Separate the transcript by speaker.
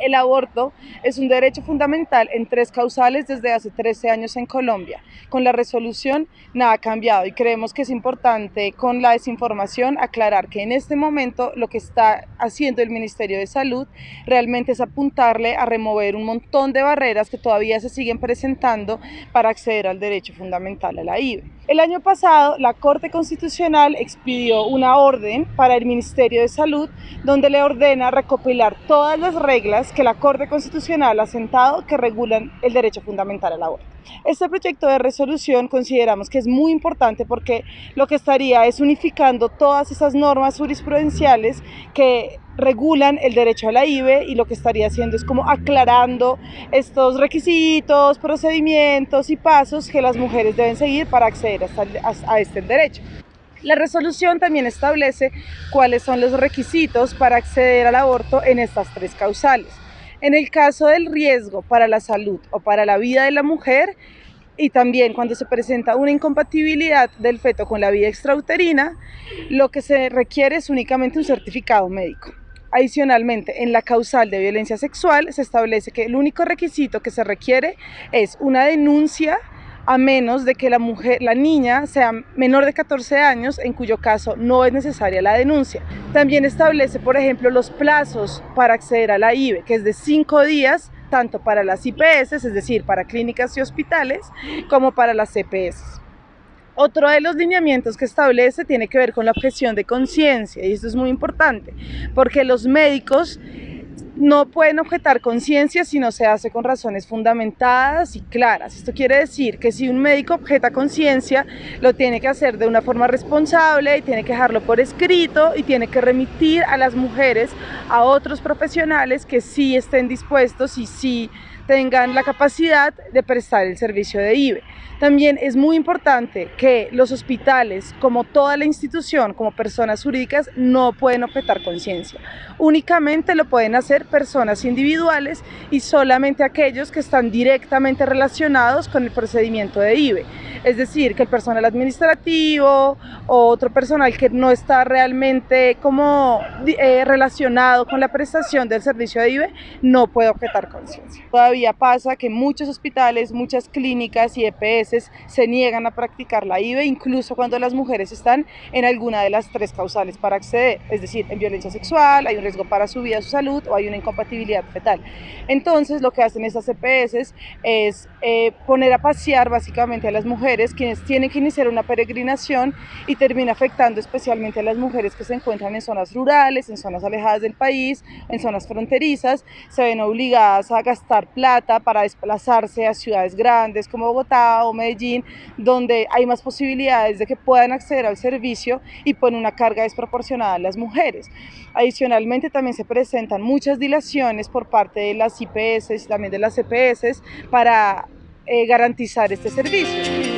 Speaker 1: El aborto es un derecho fundamental en tres causales desde hace 13 años en Colombia. Con la resolución nada ha cambiado y creemos que es importante con la desinformación aclarar que en este momento lo que está haciendo el Ministerio de Salud realmente es apuntarle a remover un montón de barreras que todavía se siguen presentando para acceder al derecho fundamental a la IVE. El año pasado la Corte Constitucional expidió una orden para el Ministerio de Salud donde le ordena recopilar todas las reglas que la Corte Constitucional ha sentado que regulan el derecho fundamental al aborto. Este proyecto de resolución consideramos que es muy importante porque lo que estaría es unificando todas esas normas jurisprudenciales que regulan el derecho a la IVE y lo que estaría haciendo es como aclarando estos requisitos, procedimientos y pasos que las mujeres deben seguir para acceder a este derecho. La resolución también establece cuáles son los requisitos para acceder al aborto en estas tres causales. En el caso del riesgo para la salud o para la vida de la mujer, y también cuando se presenta una incompatibilidad del feto con la vida extrauterina, lo que se requiere es únicamente un certificado médico. Adicionalmente, en la causal de violencia sexual se establece que el único requisito que se requiere es una denuncia a menos de que la mujer, la niña sea menor de 14 años, en cuyo caso no es necesaria la denuncia. También establece, por ejemplo, los plazos para acceder a la IVE, que es de 5 días tanto para las IPS, es decir, para clínicas y hospitales, como para las CPS. Otro de los lineamientos que establece tiene que ver con la objeción de conciencia y esto es muy importante porque los médicos no pueden objetar conciencia si no se hace con razones fundamentadas y claras. Esto quiere decir que si un médico objeta conciencia, lo tiene que hacer de una forma responsable y tiene que dejarlo por escrito y tiene que remitir a las mujeres a otros profesionales que sí estén dispuestos y sí tengan la capacidad de prestar el servicio de IBE. También es muy importante que los hospitales, como toda la institución, como personas jurídicas, no pueden objetar conciencia. Únicamente lo pueden hacer personas individuales y solamente aquellos que están directamente relacionados con el procedimiento de IBE. Es decir, que el personal administrativo o otro personal que no está realmente como eh, relacionado con la prestación del servicio de IBE no puede objetar conciencia. Todavía pasa que muchos hospitales, muchas clínicas y EPS se niegan a practicar la IVE, incluso cuando las mujeres están en alguna de las tres causales para acceder, es decir, en violencia sexual, hay un riesgo para su vida, su salud o hay una incompatibilidad fetal. Entonces, lo que hacen estas EPS es eh, poner a pasear básicamente a las mujeres, quienes tienen que iniciar una peregrinación y termina afectando especialmente a las mujeres que se encuentran en zonas rurales, en zonas alejadas del país, en zonas fronterizas, se ven obligadas a gastar plata para desplazarse a ciudades grandes como Bogotá o Medellín, donde hay más posibilidades de que puedan acceder al servicio y pone una carga desproporcionada a las mujeres. Adicionalmente también se presentan muchas dilaciones por parte de las IPS y también de las CPS para eh, garantizar este servicio.